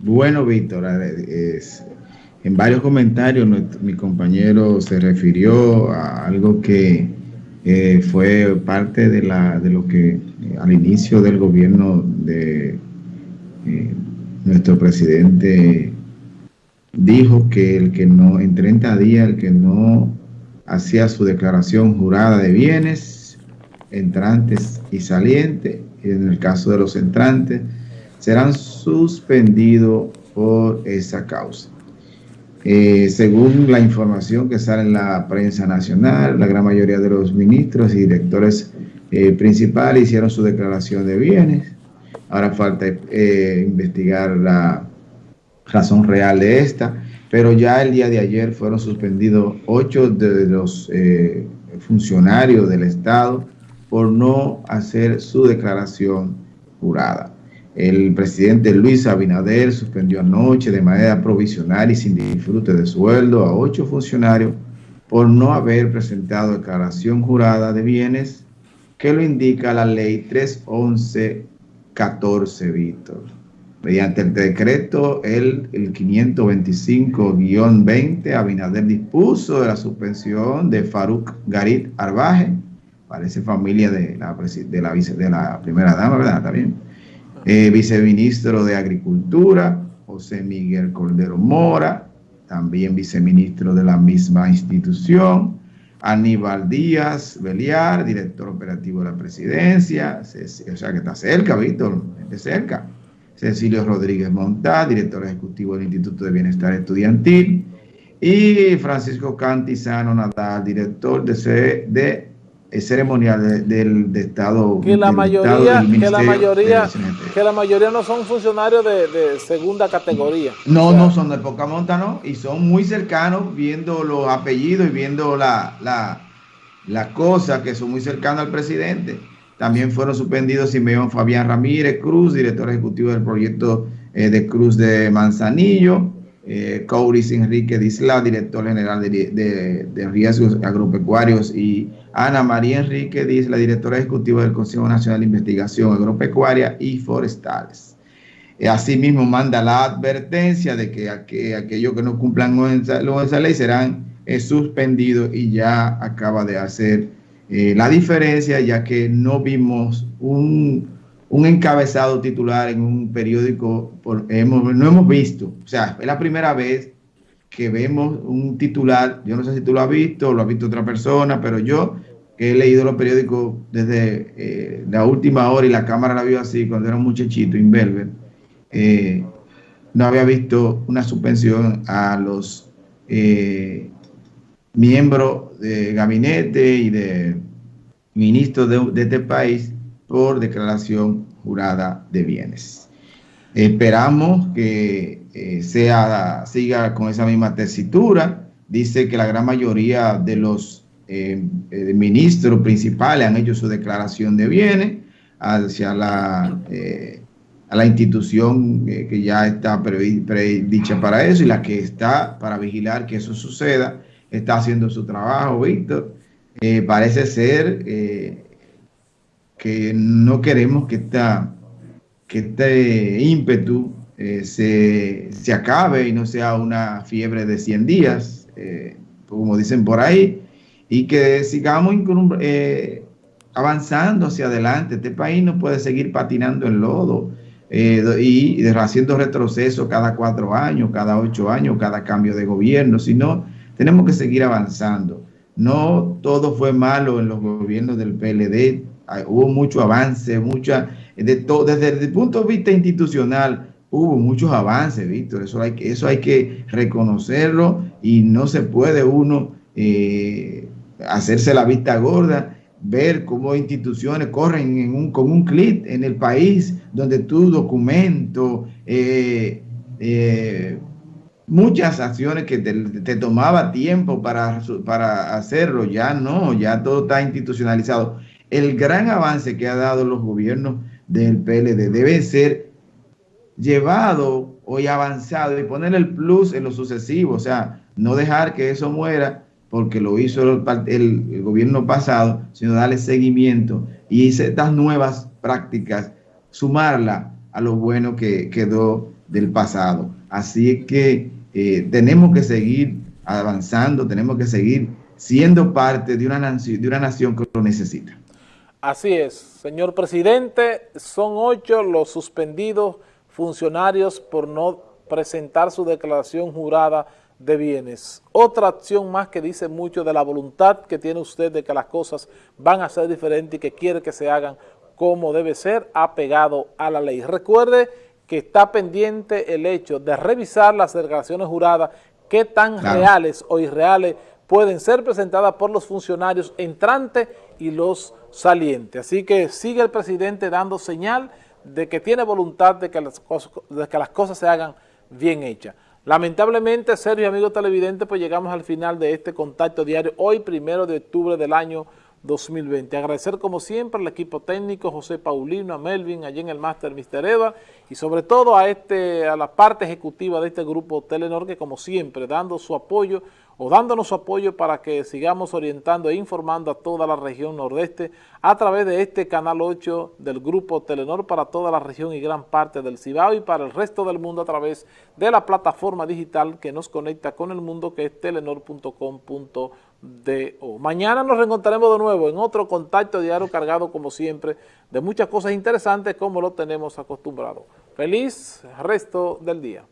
Bueno, Víctor, en varios comentarios mi compañero se refirió a algo que eh, fue parte de, la, de lo que eh, al inicio del gobierno de eh, nuestro presidente dijo que el que no, en 30 días, el que no hacía su declaración jurada de bienes, entrantes y salientes, en el caso de los entrantes, serán suspendidos por esa causa. Eh, según la información que sale en la prensa nacional, la gran mayoría de los ministros y directores eh, principales hicieron su declaración de bienes. Ahora falta eh, investigar la razón real de esta, pero ya el día de ayer fueron suspendidos ocho de los funcionarios del Estado por no hacer su declaración jurada. El presidente Luis Abinader suspendió anoche de manera provisional y sin disfrute de sueldo a ocho funcionarios por no haber presentado declaración jurada de bienes que lo indica la ley 311-14, Víctor. Mediante el decreto el, el 525-20, Abinader dispuso de la suspensión de Faruk Garit Arbaje, parece familia de la, de de la primera dama, ¿verdad? También eh, viceministro de Agricultura, José Miguel Cordero Mora, también viceministro de la misma institución, Aníbal Díaz Beliar, director operativo de la presidencia, o sea que está cerca, Víctor, de cerca. Cecilio Rodríguez Montá, director ejecutivo del Instituto de Bienestar Estudiantil, y Francisco Cantizano Nadal, director de, de ceremonial del de Estado. Que la mayoría, que la mayoría, que la mayoría no son funcionarios de, segunda categoría. No, no son de poca monta, ¿no? Y son muy cercanos viendo los apellidos y viendo la, la, la cosa que son muy cercanos al presidente. También fueron suspendidos Simeón Fabián Ramírez Cruz, director ejecutivo del proyecto eh, de Cruz de Manzanillo eh, Couris Enrique Disla, director general de, riesgos agropecuarios, y Ana María Enrique Disla, directora ejecutiva del Consejo Nacional de Investigación Agropecuaria y Forestales. Eh, asimismo, manda la advertencia de que, aquellos que no cumplan con esa, ley serán eh, suspendidos y ya acaba de hacer eh, la diferencia, ya que no vimos un un encabezado titular en un periódico, no hemos visto, o sea, es la primera vez que vemos un titular, yo no sé si tú lo has visto o lo ha visto otra persona, pero yo que he leído los periódicos desde eh, la última hora y la cámara la vio así cuando era un muchachito, Invelver, eh, no había visto una suspensión a los eh, miembros de gabinete y de ministros de este país por declaración jurada de bienes. Esperamos que eh, sea, siga con esa misma tesitura. Dice que la gran mayoría de los eh, eh, ministros principales han hecho su declaración de bienes hacia la, a la institución que ya está predicha para eso y la que está para vigilar que eso suceda. Está haciendo su trabajo, Víctor. parece ser que no queremos que, esta, que este ímpetu eh, se, acabe y no sea una fiebre de 100 días, eh, como dicen por ahí, y que sigamos eh, avanzando hacia adelante. Este país no puede seguir patinando en lodo y, haciendo retroceso cada cuatro años, cada ocho años, cada cambio de gobierno, sino tenemos que seguir avanzando. No todo fue malo en los gobiernos del PLD, hubo mucho avance, mucha, de desde el punto de vista institucional, hubo muchos avances, Víctor, eso hay, eso hay que reconocerlo y no se puede uno eh, hacerse la vista gorda, ver cómo instituciones corren con un clic en el país donde tu documento, eh, eh, muchas acciones que te, te, tomaba tiempo para, para hacerlo, ya no, ya todo está institucionalizado el gran avance que ha dado los gobiernos del PLD debe ser llevado hoy avanzado y poner el plus en lo sucesivo, o sea, no dejar que eso muera porque lo hizo el, gobierno pasado, sino darle seguimiento y estas nuevas prácticas, sumarla a lo bueno que quedó del pasado. Así que eh, tenemos que seguir avanzando, tenemos que seguir siendo parte de una, de una nación que lo necesita. Así es, señor presidente, son ocho los suspendidos funcionarios por no presentar su declaración jurada de bienes. Otra acción más que dice mucho de la voluntad que tiene usted de que las cosas van a ser diferentes y que quiere que se hagan como debe ser, apegado a la ley. Recuerde que está pendiente el hecho de revisar las declaraciones juradas, qué tan reales o irreales pueden ser presentadas por los funcionarios entrantes y los salientes. Así que sigue el presidente dando señal de que tiene voluntad de que las cosas, de que las cosas se hagan bien hechas. Lamentablemente, Sergio y amigos televidentes, pues llegamos al final de este contacto diario, hoy primero de octubre del año 2020. Agradecer como siempre al equipo técnico, José Paulino, a Melvin, allí en el máster Mr. Eva, y sobre todo a, este, a la parte ejecutiva de este grupo Telenor, que como siempre, dando su apoyo o dándonos su apoyo para que sigamos orientando e informando a toda la región nordeste a través de este Canal 8 del Grupo Telenor para toda la región y gran parte del Cibao y para el resto del mundo a través de la plataforma digital que nos conecta con el mundo que es telenor.com.do. Mañana nos reencontraremos de nuevo en otro contacto diario cargado como siempre de muchas cosas interesantes como lo tenemos acostumbrado. Feliz resto del día.